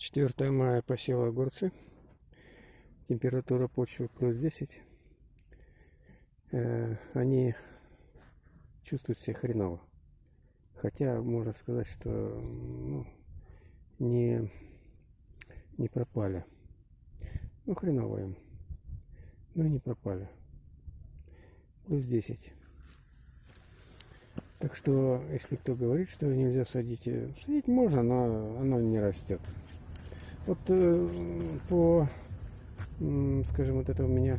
4 мая посела огурцы. Температура почвы плюс 10. Э, они чувствуют себя хреново. Хотя можно сказать, что ну, не, не пропали. Ну, хреново им. Ну, не пропали. Плюс 10. Так что, если кто говорит, что нельзя садить, э, садить можно, но оно не растет. Вот э, по, э, скажем, вот это у меня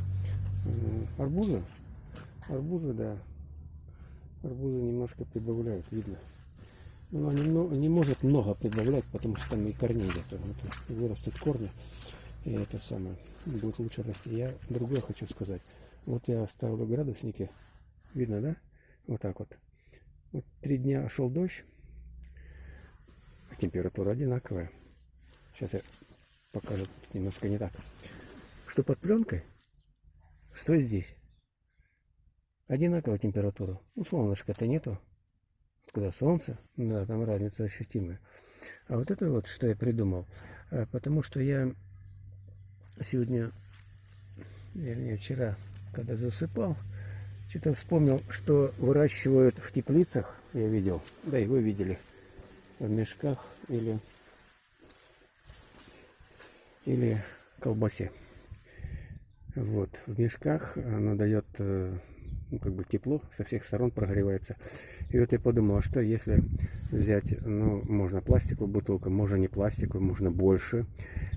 э, арбузы. Арбузы, да. Арбузы немножко прибавляют, видно. Но она не, не может много прибавлять, потому что там и корней нет. Вот, вырастут корни. И это самое. Будет лучше расти. Я другое хочу сказать. Вот я оставил градусники. Видно, да? Вот так вот. Вот три дня шел дождь. Температура одинаковая. Сейчас я покажу немножко не так. Что под пленкой, что здесь. Одинаковая температура. Ну, солнышка-то нету. Когда солнце, да, там разница ощутимая. А вот это вот, что я придумал. А, потому что я сегодня, вернее, вчера, когда засыпал, что-то вспомнил, что выращивают в теплицах, я видел, да и вы видели, в мешках или или колбасе. Вот, в мешках она дает э, ну, как бы тепло, со всех сторон прогревается. И вот я подумал, а что если взять, ну, можно пластиковую бутылку, можно не пластиковую, можно больше.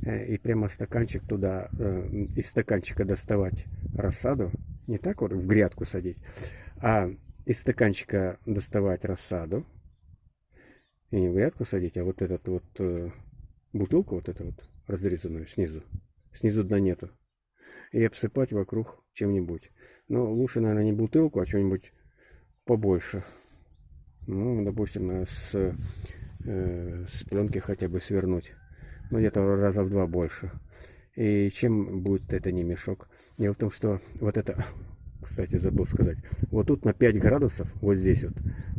Э, и прямо стаканчик туда, э, из стаканчика доставать рассаду, не так вот в грядку садить, а из стаканчика доставать рассаду, и не в грядку садить, а вот этот вот бутылку, вот эту вот разрезанную снизу. Снизу дна нету. И обсыпать вокруг чем-нибудь. Но лучше, наверное, не бутылку, а что-нибудь побольше. Ну, допустим, с, э, с пленки хотя бы свернуть. Ну, где-то раза в два больше. И чем будет это не мешок? Дело в том, что вот это, кстати, забыл сказать, вот тут на 5 градусов, вот здесь вот,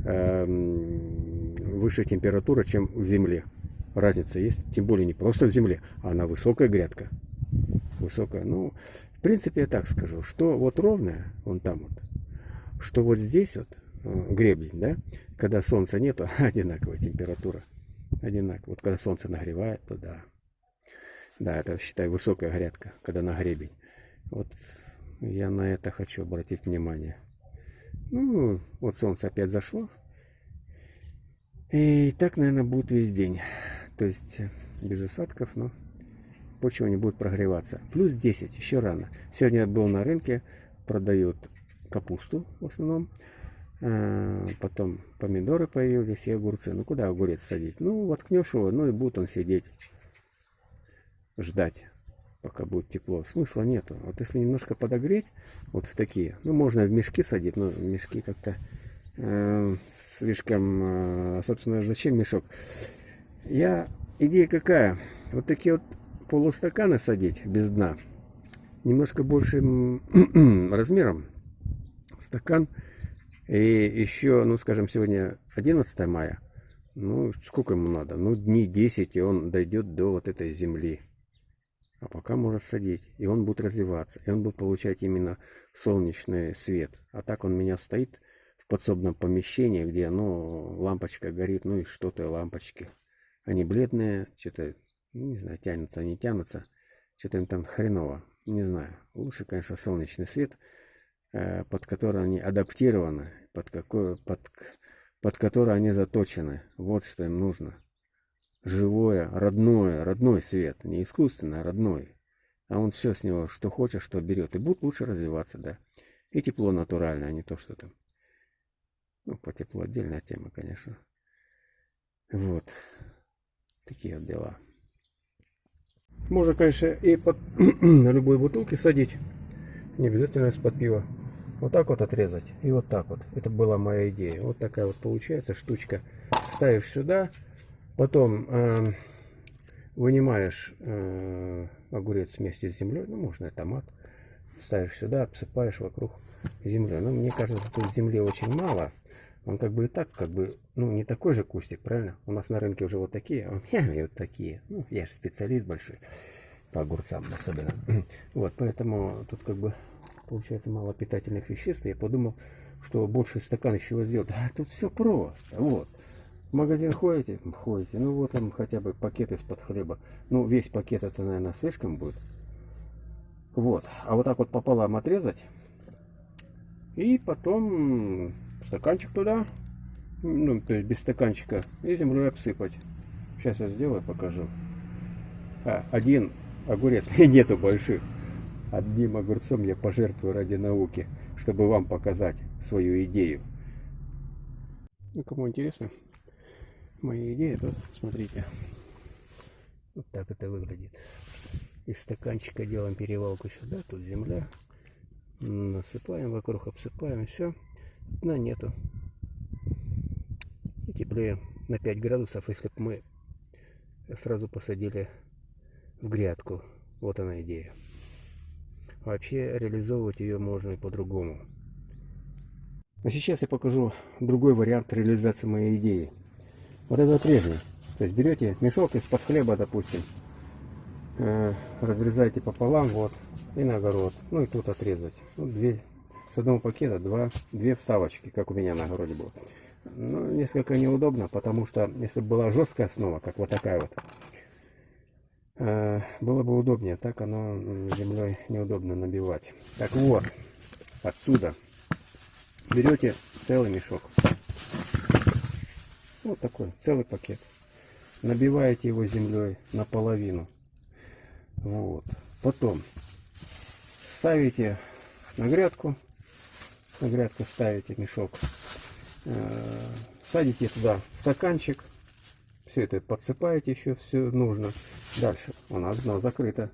э, выше температура, чем в земле разница есть, тем более не просто в земле, а на высокая грядка. Высокая, ну, в принципе, я так скажу, что вот ровная, вон там вот, что вот здесь вот, э, гребень, да, когда солнца нету, одинаковая температура, одинаковая. Вот когда солнце нагревает, то да, да, это, считай, высокая грядка, когда на гребень. Вот я на это хочу обратить внимание. Ну, вот солнце опять зашло. И так, наверное, будет весь день то есть э, без осадков, но почва не будет прогреваться. Плюс 10, еще рано. Сегодня я был на рынке, продают капусту в основном, а, потом помидоры появились и огурцы. Ну куда огурец садить? Ну воткнешь его, ну и будет он сидеть, ждать пока будет тепло. Смысла нету. Вот если немножко подогреть, вот в такие, ну можно в мешки садить, но мешки как-то э, слишком, э, собственно, зачем мешок? Я, идея какая? Вот такие вот полустаканы садить без дна. Немножко большим размером. Стакан. И еще, ну, скажем, сегодня 11 мая. Ну, сколько ему надо? Ну, дней 10, и он дойдет до вот этой земли. А пока можно садить. И он будет развиваться. И он будет получать именно солнечный свет. А так он у меня стоит в подсобном помещении, где, ну, лампочка горит, ну и что-то лампочки. Они бледные, что-то, ну, не знаю, тянутся, не тянутся. Что-то им там хреново. Не знаю. Лучше, конечно, солнечный свет, э, под который они адаптированы, под, какой, под, под который они заточены. Вот что им нужно. Живое, родное, родной свет. Не искусственный, а родной. А он все с него, что хочет, что берет. И будет лучше развиваться, да. И тепло натуральное, а не то, что там. Ну, по теплу отдельная тема, конечно. Вот. Такие дела. Можно, конечно, и под на любой бутылке садить. Не обязательно из-под пива. Вот так вот отрезать. И вот так вот. Это была моя идея. Вот такая вот получается штучка. Ставишь сюда. Потом э, вынимаешь э, огурец вместе с землей. Ну, можно и томат. Ставишь сюда, обсыпаешь вокруг землей. Но мне кажется, тут земли очень мало. Он как бы и так, как бы, ну, не такой же кустик, правильно? У нас на рынке уже вот такие, а у меня вот такие. Ну, я же специалист большой по огурцам особенно. Вот, поэтому тут как бы получается мало питательных веществ. Я подумал, что больше стакан из сделать. А тут все просто. Вот. В магазин ходите? Ходите. Ну вот там хотя бы пакет из-под хлеба. Ну, весь пакет это, наверное, слишком будет. Вот. А вот так вот пополам отрезать. И потом стаканчик туда. Ну, то есть без стаканчика. И землей обсыпать. Сейчас я сделаю, покажу. А, один огурец. Нету больших. Одним огурцом я пожертвую ради науки, чтобы вам показать свою идею. Ну, кому интересно, моя идея, то смотрите. Вот так это выглядит. Из стаканчика делаем перевалку сюда, тут земля. Насыпаем вокруг, обсыпаем, и все. Дна нету. И теплее на 5 градусов, если бы мы сразу посадили в грядку. Вот она идея. Вообще реализовывать ее можно и по-другому. А сейчас я покажу другой вариант реализации моей идеи. Вот это прежний. То есть берете мешок из-под хлеба, допустим, э, разрезаете пополам, вот, и на огород. Ну и тут отрезать. Ну, две, с одного пакета два, две вставочки, как у меня на огороде было. Ну, несколько неудобно, потому что если бы была жесткая основа, как вот такая вот, э, было бы удобнее. Так оно землей неудобно набивать. Так вот, отсюда берете целый мешок. Вот такой, целый пакет. Набиваете его землей наполовину. Вот. Потом ставите на грядку. На грядку ставите мешок. Э, садите туда стаканчик. Все это подсыпаете еще, все нужно. Дальше. У нас дно закрыто.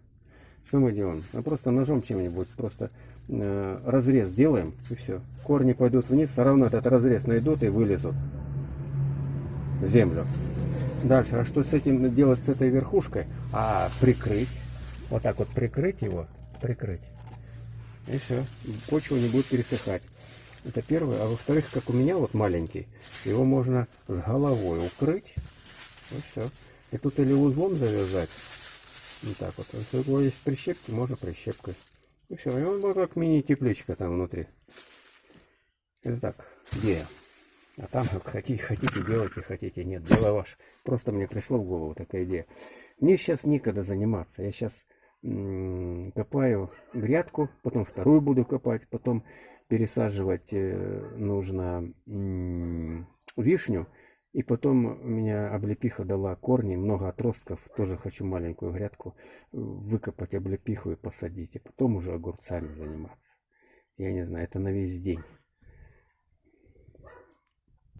Что мы делаем? Мы просто ножом чем-нибудь просто э, разрез делаем и все. Корни пойдут вниз, все равно этот разрез найдут и вылезут землю. Дальше, а что с этим делать, с этой верхушкой? А, прикрыть. Вот так вот прикрыть его, прикрыть. И все, почва не будет пересыхать. Это первое. А во-вторых, как у меня вот маленький, его можно с головой укрыть. И все. И тут или узлом завязать. Вот так вот. Если у него есть прищепки, можно прищепкой. И все. И он будет как мини-тепличка там внутри. Это так, идея. А там хотите, хотите делайте, хотите нет. Дело ваше. Просто мне пришло в голову такая идея. Мне сейчас некогда заниматься. Я сейчас копаю грядку, потом вторую буду копать, потом пересаживать э, нужно вишню. И потом у меня облепиха дала корни, много отростков. Тоже хочу маленькую грядку выкопать облепиху и посадить. И потом уже огурцами заниматься. Я не знаю, это на весь день.